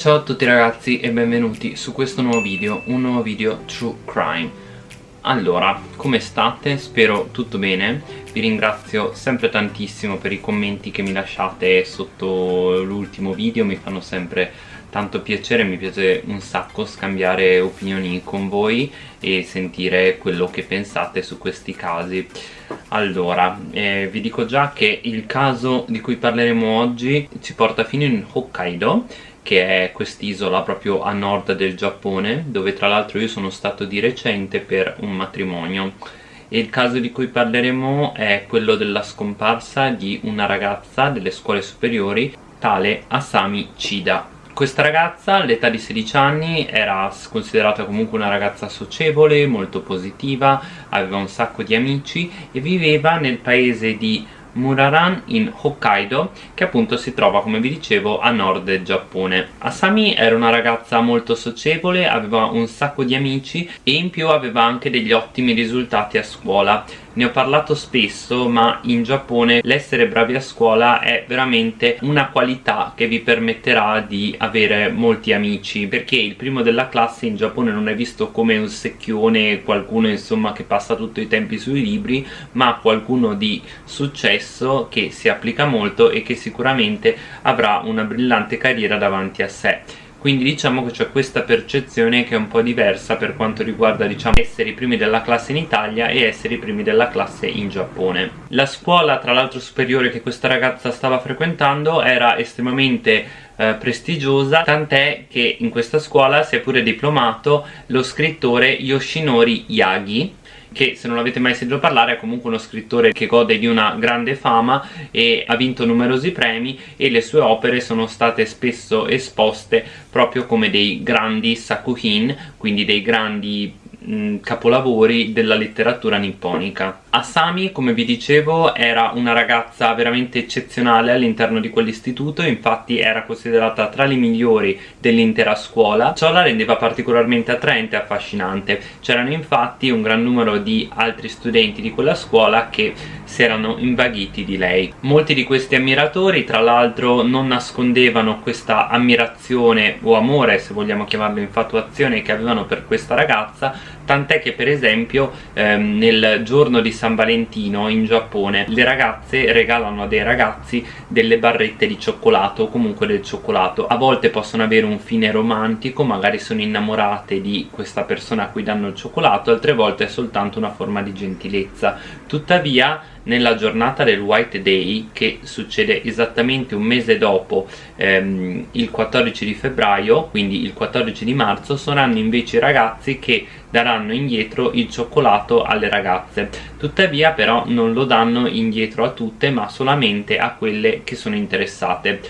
Ciao a tutti ragazzi e benvenuti su questo nuovo video, un nuovo video True Crime. Allora, come state? Spero tutto bene. Vi ringrazio sempre tantissimo per i commenti che mi lasciate sotto l'ultimo video Mi fanno sempre tanto piacere, mi piace un sacco scambiare opinioni con voi e sentire quello che pensate su questi casi. Allora, eh, vi dico già che il caso di cui parleremo oggi ci porta fino in Hokkaido che è quest'isola proprio a nord del Giappone dove tra l'altro io sono stato di recente per un matrimonio. E il caso di cui parleremo è quello della scomparsa di una ragazza delle scuole superiori tale Asami Chida. Questa ragazza all'età di 16 anni era considerata comunque una ragazza socievole, molto positiva, aveva un sacco di amici e viveva nel paese di Muraran in Hokkaido che appunto si trova come vi dicevo a nord del Giappone. Asami era una ragazza molto socievole, aveva un sacco di amici e in più aveva anche degli ottimi risultati a scuola ne ho parlato spesso ma in Giappone l'essere bravi a scuola è veramente una qualità che vi permetterà di avere molti amici perché il primo della classe in Giappone non è visto come un secchione qualcuno insomma che passa tutto i tempi sui libri ma qualcuno di successo che si applica molto e che sicuramente avrà una brillante carriera davanti a sé quindi diciamo che c'è questa percezione che è un po' diversa per quanto riguarda diciamo essere i primi della classe in Italia e essere i primi della classe in Giappone. La scuola tra l'altro superiore che questa ragazza stava frequentando era estremamente eh, prestigiosa tant'è che in questa scuola si è pure diplomato lo scrittore Yoshinori Yagi che se non l'avete mai sentito parlare è comunque uno scrittore che gode di una grande fama e ha vinto numerosi premi e le sue opere sono state spesso esposte proprio come dei grandi sakuhin, quindi dei grandi mh, capolavori della letteratura nipponica Asami, come vi dicevo, era una ragazza veramente eccezionale all'interno di quell'istituto, infatti era considerata tra le migliori dell'intera scuola. Ciò la rendeva particolarmente attraente e affascinante. C'erano infatti un gran numero di altri studenti di quella scuola che si erano invaghiti di lei. Molti di questi ammiratori, tra l'altro, non nascondevano questa ammirazione o amore, se vogliamo chiamarlo infatuazione, che avevano per questa ragazza, tant'è che per esempio ehm, nel giorno di San Valentino in Giappone le ragazze regalano a dei ragazzi delle barrette di cioccolato o comunque del cioccolato. A volte possono avere un fine romantico magari sono innamorate di questa persona a cui danno il cioccolato altre volte è soltanto una forma di gentilezza. Tuttavia nella giornata del White Day che succede esattamente un mese dopo ehm, il 14 di febbraio quindi il 14 di marzo saranno invece i ragazzi che daranno indietro il cioccolato alle ragazze. Tuttavia però non lo danno indietro a tutte ma solamente a quelle che sono interessate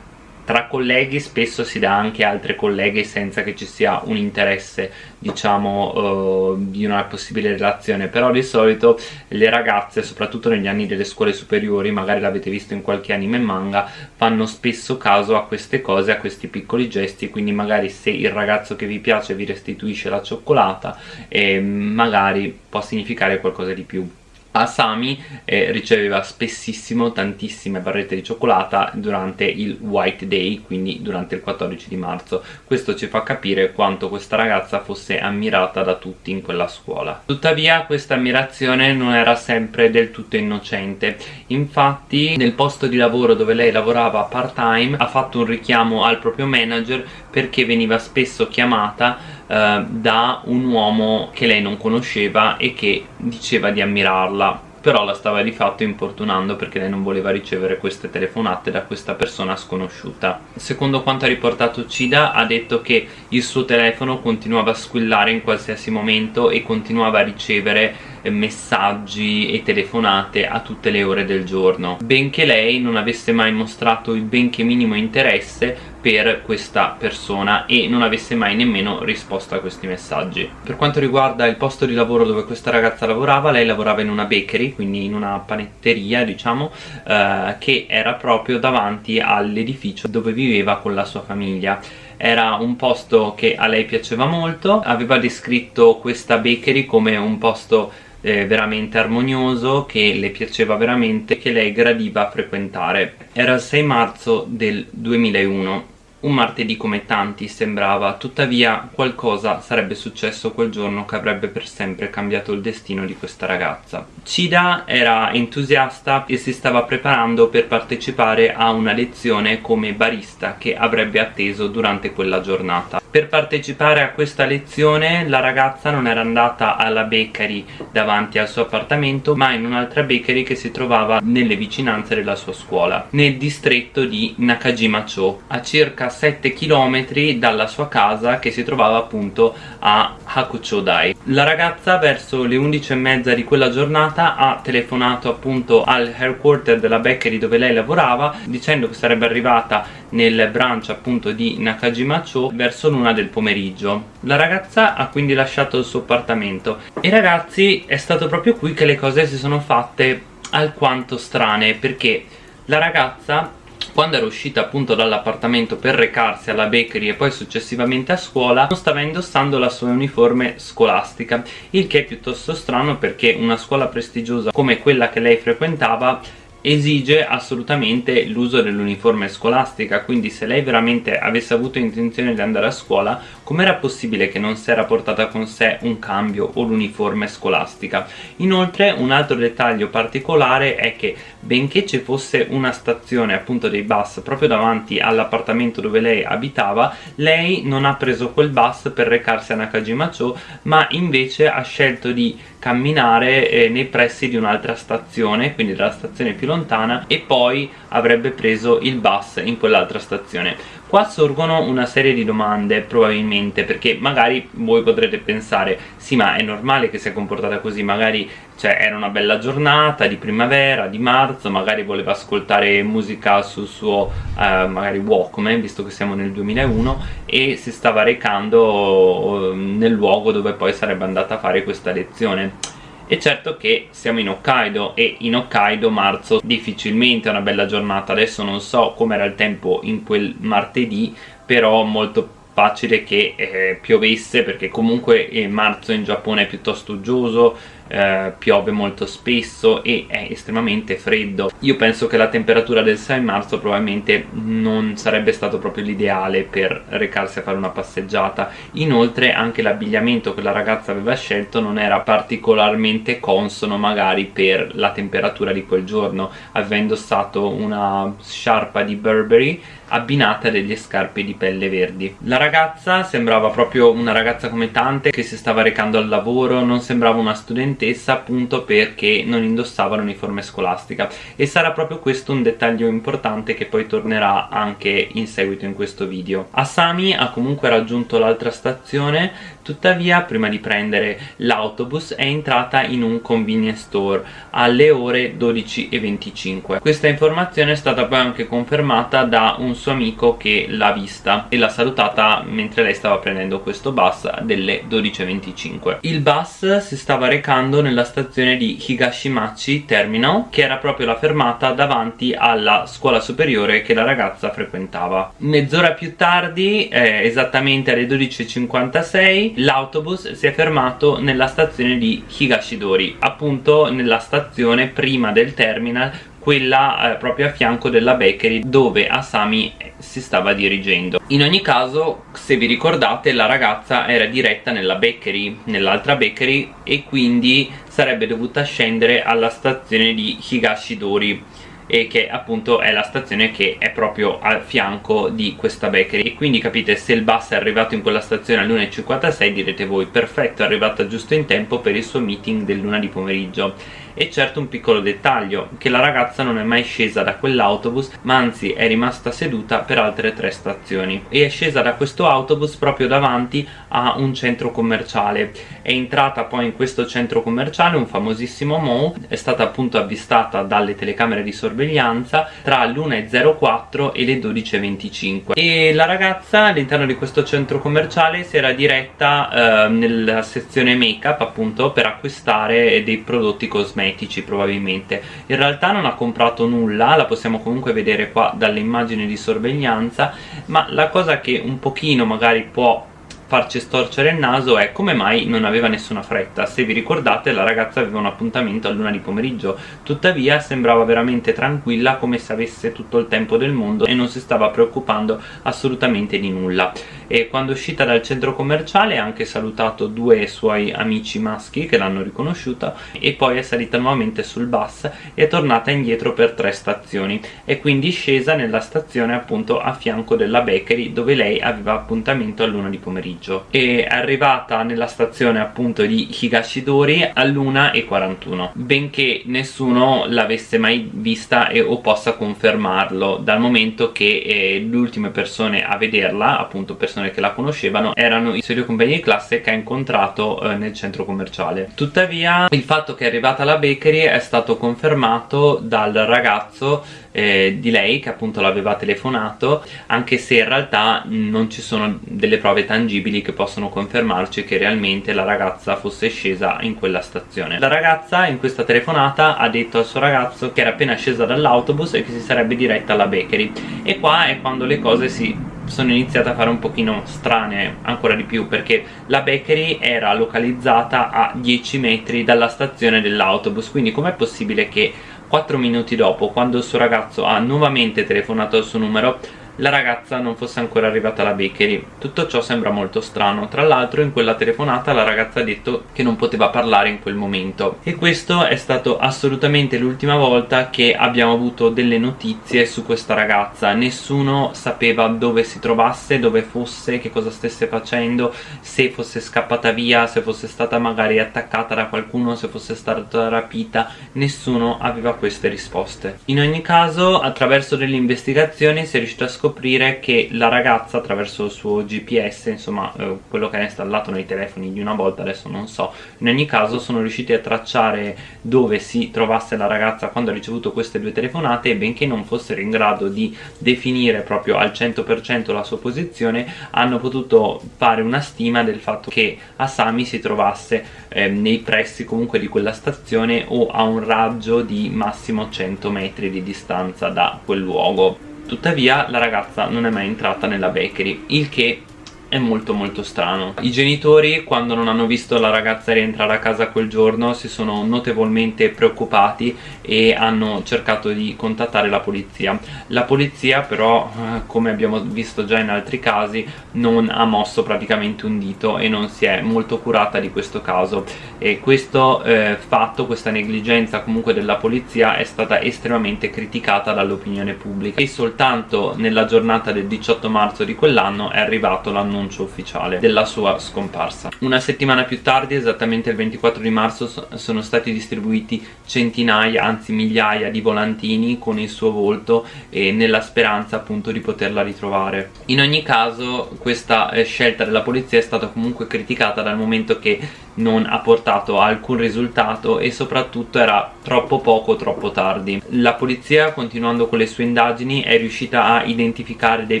tra colleghi spesso si dà anche altre colleghe senza che ci sia un interesse diciamo uh, di una possibile relazione. Però di solito le ragazze soprattutto negli anni delle scuole superiori magari l'avete visto in qualche anime manga fanno spesso caso a queste cose a questi piccoli gesti quindi magari se il ragazzo che vi piace vi restituisce la cioccolata eh, magari può significare qualcosa di più Asami eh, riceveva spessissimo tantissime barrette di cioccolata durante il White Day, quindi durante il 14 di marzo. Questo ci fa capire quanto questa ragazza fosse ammirata da tutti in quella scuola. Tuttavia questa ammirazione non era sempre del tutto innocente. Infatti nel posto di lavoro dove lei lavorava part time ha fatto un richiamo al proprio manager perché veniva spesso chiamata eh, da un uomo che lei non conosceva e che diceva di ammirarla però la stava di fatto importunando perché lei non voleva ricevere queste telefonate da questa persona sconosciuta. Secondo quanto ha riportato Cida ha detto che il suo telefono continuava a squillare in qualsiasi momento e continuava a ricevere messaggi e telefonate a tutte le ore del giorno. Benché lei non avesse mai mostrato il benché minimo interesse per questa persona e non avesse mai nemmeno risposto a questi messaggi. Per quanto riguarda il posto di lavoro dove questa ragazza lavorava lei lavorava in una bakery quindi in una panetteria diciamo eh, che era proprio davanti all'edificio dove viveva con la sua famiglia. Era un posto che a lei piaceva molto aveva descritto questa bakery come un posto eh, veramente armonioso che le piaceva veramente che lei gradiva frequentare era il 6 marzo del 2001 Un martedì come tanti sembrava, tuttavia qualcosa sarebbe successo quel giorno che avrebbe per sempre cambiato il destino di questa ragazza. Cida era entusiasta e si stava preparando per partecipare a una lezione come barista che avrebbe atteso durante quella giornata. Per partecipare a questa lezione la ragazza non era andata alla bakery davanti al suo appartamento ma in un'altra bakery che si trovava nelle vicinanze della sua scuola, nel distretto di Nakajima-cho, a circa 7 km dalla sua casa che si trovava appunto a Hakuchodai. La ragazza verso le 11 e mezza di quella giornata ha telefonato appunto al headquarter della bakery dove lei lavorava dicendo che sarebbe arrivata nel branch appunto di Nakajima-cho verso l'una del pomeriggio. La ragazza ha quindi lasciato il suo appartamento e ragazzi è stato proprio qui che le cose si sono fatte alquanto strane perché la ragazza quando era uscita appunto dall'appartamento per recarsi alla bakery e poi successivamente a scuola non stava indossando la sua uniforme scolastica il che è piuttosto strano perché una scuola prestigiosa come quella che lei frequentava esige assolutamente l'uso dell'uniforme scolastica quindi se lei veramente avesse avuto intenzione di andare a scuola com'era possibile che non si era portata con sé un cambio o l'uniforme scolastica? Inoltre un altro dettaglio particolare è che benché ci fosse una stazione appunto dei bus proprio davanti all'appartamento dove lei abitava lei non ha preso quel bus per recarsi a Nakajima-cho ma invece ha scelto di camminare eh, nei pressi di un'altra stazione quindi della stazione più lontana e poi avrebbe preso il bus in quell'altra stazione qua sorgono una serie di domande probabilmente perché magari voi potrete pensare sì ma è normale che sia comportata così magari cioè era una bella giornata di primavera, di marzo magari voleva ascoltare musica sul suo eh, magari Walkman visto che siamo nel 2001 e si stava recando eh, nel luogo dove poi sarebbe andata a fare questa lezione è certo che siamo in Hokkaido e in Hokkaido marzo difficilmente è una bella giornata. Adesso non so com'era il tempo in quel martedì però molto facile che eh, piovesse perché comunque eh, marzo in Giappone è piuttosto uggioso eh, piove molto spesso e è estremamente freddo. Io penso che la temperatura del 6 marzo probabilmente non sarebbe stato proprio l'ideale per recarsi a fare una passeggiata. Inoltre anche l'abbigliamento che la ragazza aveva scelto non era particolarmente consono magari per la temperatura di quel giorno aveva indossato una sciarpa di Burberry abbinata a delle scarpe di pelle verdi. La ragazza sembrava proprio una ragazza come tante che si stava recando al lavoro non sembrava una studentessa studentessa appunto perché non indossava l'uniforme scolastica. E sarà proprio questo un dettaglio importante che poi tornerà anche in seguito in questo video. Asami ha comunque raggiunto l'altra stazione tuttavia prima di prendere l'autobus è entrata in un convenience store alle ore 12.25 questa informazione è stata poi anche confermata da un suo amico che l'ha vista e l'ha salutata mentre lei stava prendendo questo bus delle 12.25 il bus si stava recando nella stazione di Higashimachi Terminal che era proprio la fermata davanti alla scuola superiore che la ragazza frequentava. Mezz'ora più tardi eh, esattamente alle 12.56 l'autobus si è fermato nella stazione di Higashidori appunto nella stazione prima del terminal quella eh, proprio a fianco della bakery dove Asami si stava dirigendo. In ogni caso se vi ricordate la ragazza era diretta nella bakery nell'altra bakery e quindi sarebbe dovuta scendere alla stazione di Higashidori e che appunto è la stazione che è proprio al fianco di questa bakery. E quindi capite se il bus è arrivato in quella stazione alle 1.56 direte voi perfetto è arrivata giusto in tempo per il suo meeting del luna di pomeriggio e certo un piccolo dettaglio che la ragazza non è mai scesa da quell'autobus ma anzi è rimasta seduta per altre tre stazioni. E è scesa da questo autobus proprio davanti a un centro commerciale. È entrata poi in questo centro commerciale un famosissimo mall è stata appunto avvistata dalle telecamere di sorveglianza tra l'1.04 e le 12.25 e la ragazza all'interno di questo centro commerciale si era diretta eh, nella sezione make up appunto per acquistare dei prodotti cosmetici cosmetici probabilmente. In realtà non ha comprato nulla la possiamo comunque vedere qua dalle immagini di sorveglianza ma la cosa che un pochino magari può farci storcere il naso è come mai non aveva nessuna fretta. Se vi ricordate la ragazza aveva un appuntamento a luna di pomeriggio. Tuttavia sembrava veramente tranquilla come se avesse tutto il tempo del mondo e non si stava preoccupando assolutamente di nulla e quando è uscita dal centro commerciale ha anche salutato due suoi amici maschi che l'hanno riconosciuta e poi è salita nuovamente sul bus e è tornata indietro per tre stazioni. E quindi scesa nella stazione appunto a fianco della bakery dove lei aveva appuntamento a luna di pomeriggio. E è arrivata nella stazione appunto di Higashidori all'1.41 benché nessuno l'avesse mai vista e, o possa confermarlo dal momento che eh, le ultime persone a vederla appunto persone persone che la conoscevano erano i suoi compagni di classe che ha incontrato eh, nel centro commerciale. Tuttavia il fatto che è arrivata alla bakery è stato confermato dal ragazzo eh, di lei che appunto l'aveva telefonato anche se in realtà non ci sono delle prove tangibili che possono confermarci che realmente la ragazza fosse scesa in quella stazione. La ragazza in questa telefonata ha detto al suo ragazzo che era appena scesa dall'autobus e che si sarebbe diretta alla bakery. E qua è quando le cose si sono iniziate a fare un pochino strane ancora di più perché la bakery era localizzata a 10 metri dalla stazione dell'autobus quindi com'è possibile che 4 minuti dopo quando il suo ragazzo ha nuovamente telefonato al suo numero la ragazza non fosse ancora arrivata alla bakery. Tutto ciò sembra molto strano. Tra l'altro in quella telefonata la ragazza ha detto che non poteva parlare in quel momento. E questo è stato assolutamente l'ultima volta che abbiamo avuto delle notizie su questa ragazza. Nessuno sapeva dove si trovasse, dove fosse, che cosa stesse facendo se fosse scappata via, se fosse stata magari attaccata da qualcuno, se fosse stata rapita. Nessuno aveva queste risposte. In ogni caso attraverso delle investigazioni si è riuscito a scoprire scoprire che la ragazza attraverso il suo GPS, insomma eh, quello che era installato nei telefoni di una volta, adesso non so, in ogni caso sono riusciti a tracciare dove si trovasse la ragazza quando ha ricevuto queste due telefonate e benché non fossero in grado di definire proprio al 100% la sua posizione, hanno potuto fare una stima del fatto che Asami si trovasse eh, nei pressi comunque di quella stazione o a un raggio di massimo 100 metri di distanza da quel luogo tuttavia la ragazza non è mai entrata nella bakery il che è molto molto strano. I genitori quando non hanno visto la ragazza rientrare a casa quel giorno si sono notevolmente preoccupati e hanno cercato di contattare la polizia. La polizia però eh, come abbiamo visto già in altri casi non ha mosso praticamente un dito e non si è molto curata di questo caso. E questo eh, fatto, questa negligenza comunque della polizia è stata estremamente criticata dall'opinione pubblica. E soltanto nella giornata del 18 marzo di quell'anno è arrivato l'annuncio annuncio ufficiale della sua scomparsa. Una settimana più tardi esattamente il 24 di marzo sono stati distribuiti centinaia anzi migliaia di volantini con il suo volto e nella speranza appunto di poterla ritrovare. In ogni caso questa eh, scelta della polizia è stata comunque criticata dal momento che non ha portato alcun risultato e soprattutto era troppo poco troppo tardi. La polizia continuando con le sue indagini è riuscita a identificare dei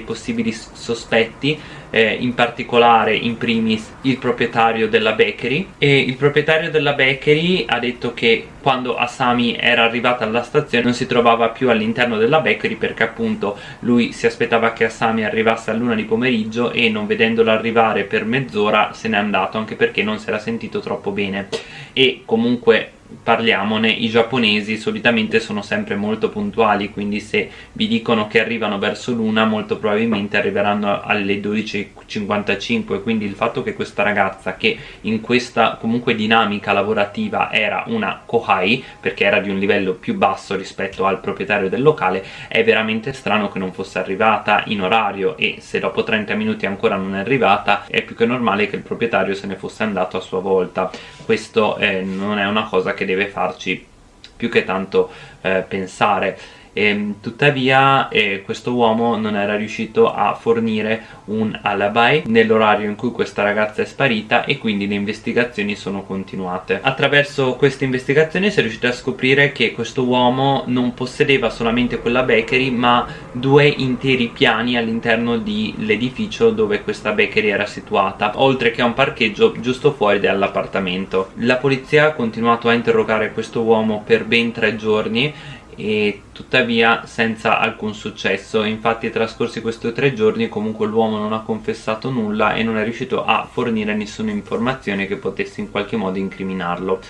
possibili sospetti eh, in particolare in primis il proprietario della bakery. E il proprietario della bakery ha detto che quando Asami era arrivata alla stazione non si trovava più all'interno della bakery perché appunto lui si aspettava che Asami arrivasse a luna di pomeriggio e non vedendola arrivare per mezz'ora se n'è andato anche perché non si era sentito troppo bene. E comunque parliamone, i giapponesi solitamente sono sempre molto puntuali quindi se vi dicono che arrivano verso l'una molto probabilmente arriveranno alle 12.55 quindi il fatto che questa ragazza che in questa comunque dinamica lavorativa era una kohai perché era di un livello più basso rispetto al proprietario del locale è veramente strano che non fosse arrivata in orario e se dopo 30 minuti ancora non è arrivata è più che normale che il proprietario se ne fosse andato a sua volta. Questo eh, non è una cosa che che deve farci più che tanto eh, pensare e, ehm, tuttavia eh, questo uomo non era riuscito a fornire un alibi nell'orario in cui questa ragazza è sparita e quindi le investigazioni sono continuate. Attraverso queste investigazioni si è riusciti a scoprire che questo uomo non possedeva solamente quella bakery ma due interi piani all'interno dell'edificio dove questa bakery era situata oltre che a un parcheggio giusto fuori dall'appartamento. La polizia ha continuato a interrogare questo uomo per ben tre giorni e tuttavia senza alcun successo. Infatti trascorsi questi tre giorni comunque l'uomo non ha confessato nulla e non è riuscito a fornire nessuna informazione che potesse in qualche modo incriminarlo.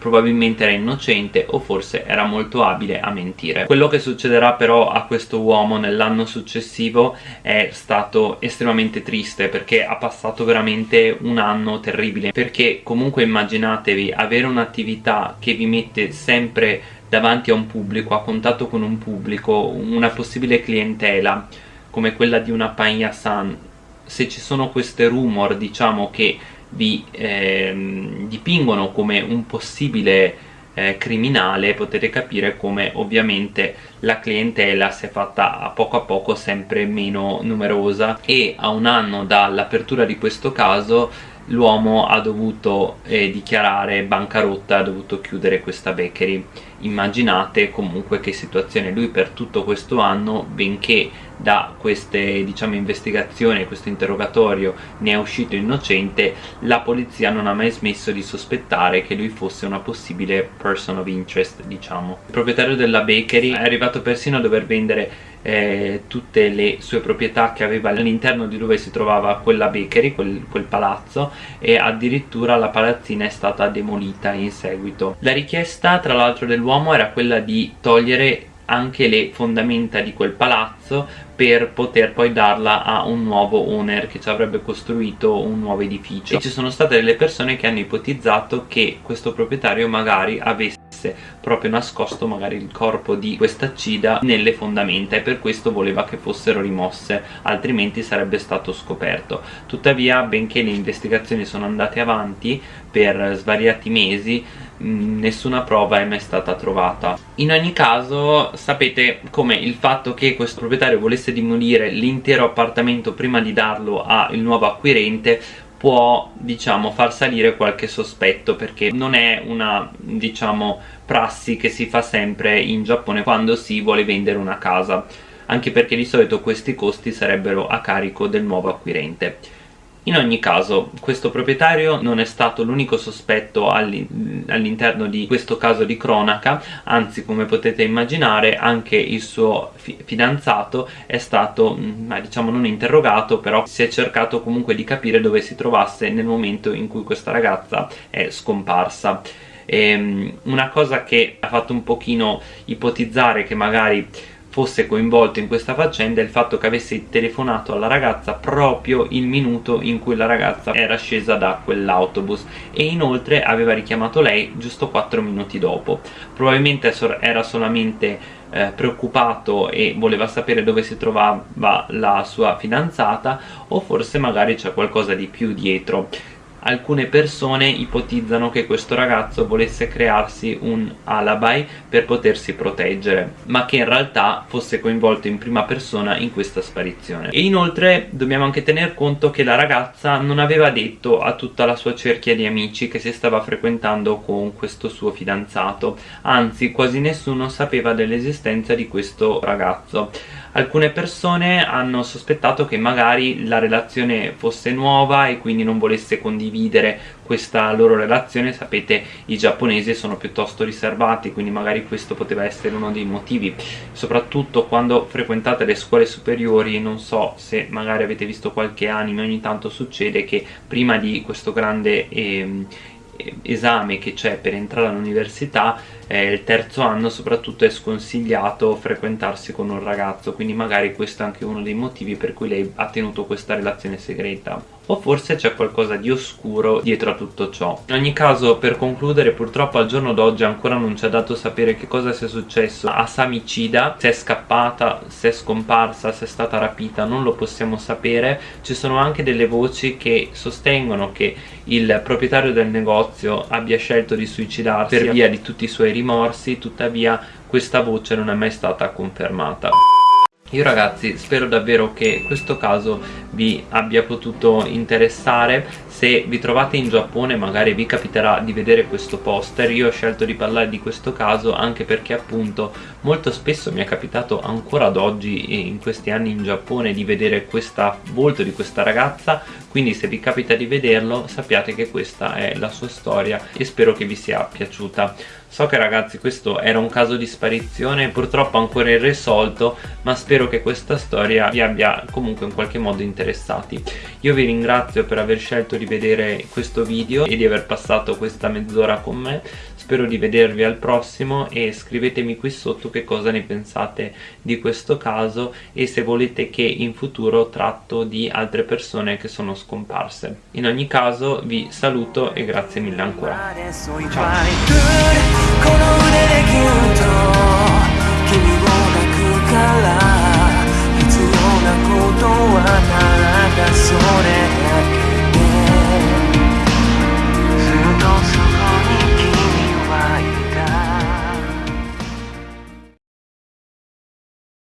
Probabilmente era innocente o forse era molto abile a mentire. Quello che succederà però a questo uomo nell'anno successivo è stato estremamente triste perché ha passato veramente un anno terribile. Perché comunque immaginatevi avere un'attività che vi mette sempre davanti a un pubblico, a contatto con un pubblico, una possibile clientela come quella di una Pagna San se ci sono queste rumor diciamo che vi ehm, dipingono come un possibile eh, criminale potete capire come ovviamente la clientela si è fatta a poco a poco sempre meno numerosa. E a un anno dall'apertura di questo caso l'uomo ha dovuto eh, dichiarare bancarotta, ha dovuto chiudere questa bakery. Immaginate comunque che situazione. Lui per tutto questo anno benché da queste diciamo investigazioni questo interrogatorio ne è uscito innocente la polizia non ha mai smesso di sospettare che lui fosse una possibile person of interest diciamo. Il proprietario della bakery è arrivato persino a dover vendere eh, tutte le sue proprietà che aveva all'interno di dove si trovava quella bakery, quel, quel palazzo e addirittura la palazzina è stata demolita in seguito. La richiesta tra l'altro dell'uomo era quella di togliere anche le fondamenta di quel palazzo per poter poi darla a un nuovo owner che ci avrebbe costruito un nuovo edificio. E ci sono state delle persone che hanno ipotizzato che questo proprietario magari avesse proprio nascosto magari il corpo di questa cida nelle fondamenta e per questo voleva che fossero rimosse altrimenti sarebbe stato scoperto. Tuttavia benché le investigazioni sono andate avanti per svariati mesi nessuna prova è mai stata trovata. In ogni caso sapete come il fatto che questo proprietario volesse demolire l'intero appartamento prima di darlo al nuovo acquirente può diciamo far salire qualche sospetto perché non è una diciamo prassi che si fa sempre in Giappone quando si vuole vendere una casa anche perché di solito questi costi sarebbero a carico del nuovo acquirente in ogni caso questo proprietario non è stato l'unico sospetto all'interno di questo caso di cronaca anzi come potete immaginare anche il suo fidanzato è stato mm, diciamo non interrogato però si è cercato comunque di capire dove si trovasse nel momento in cui questa ragazza è scomparsa. E, ehm, una cosa che ha fatto un pochino ipotizzare che magari fosse coinvolto in questa faccenda è il fatto che avesse telefonato alla ragazza proprio il minuto in cui la ragazza era scesa da quell'autobus. E inoltre aveva richiamato lei giusto 4 minuti dopo. Probabilmente era solamente eh, preoccupato e voleva sapere dove si trovava la sua fidanzata o forse magari c'è qualcosa di più dietro alcune persone ipotizzano che questo ragazzo volesse crearsi un alibi per potersi proteggere ma che in realtà fosse coinvolto in prima persona in questa sparizione. E inoltre dobbiamo anche tener conto che la ragazza non aveva detto a tutta la sua cerchia di amici che si stava frequentando con questo suo fidanzato. Anzi quasi nessuno sapeva dell'esistenza di questo ragazzo alcune persone hanno sospettato che magari la relazione fosse nuova e quindi non volesse condividere questa loro relazione. Sapete i giapponesi sono piuttosto riservati quindi magari questo poteva essere uno dei motivi. Soprattutto quando frequentate le scuole superiori non so se magari avete visto qualche anime ogni tanto succede che prima di questo grande eh, esame che c'è per entrare all'università eh, il terzo anno soprattutto è sconsigliato frequentarsi con un ragazzo quindi magari questo è anche uno dei motivi per cui lei ha tenuto questa relazione segreta o forse c'è qualcosa di oscuro dietro a tutto ciò. In ogni caso per concludere purtroppo al giorno d'oggi ancora non ci ha dato sapere che cosa sia successo. A Samicida se è scappata, se è scomparsa, se è stata rapita non lo possiamo sapere. Ci sono anche delle voci che sostengono che il proprietario del negozio abbia scelto di suicidarsi. Per via di tutti i suoi rimorsi tuttavia questa voce non è mai stata confermata io ragazzi spero davvero che questo caso vi abbia potuto interessare. Se vi trovate in Giappone magari vi capiterà di vedere questo poster. Io ho scelto di parlare di questo caso anche perché appunto molto spesso mi è capitato ancora ad oggi in questi anni in Giappone di vedere questo volto di questa ragazza. Quindi se vi capita di vederlo sappiate che questa è la sua storia e spero che vi sia piaciuta so che ragazzi questo era un caso di sparizione purtroppo ancora irrisolto ma spero che questa storia vi abbia comunque in qualche modo interessati. Io vi ringrazio per aver scelto di vedere questo video e di aver passato questa mezz'ora con me spero di vedervi al prossimo e scrivetemi qui sotto che cosa ne pensate di questo caso e se volete che in futuro tratto di altre persone che sono scomparse. In ogni caso vi saluto e grazie mille ancora. Ciao. それ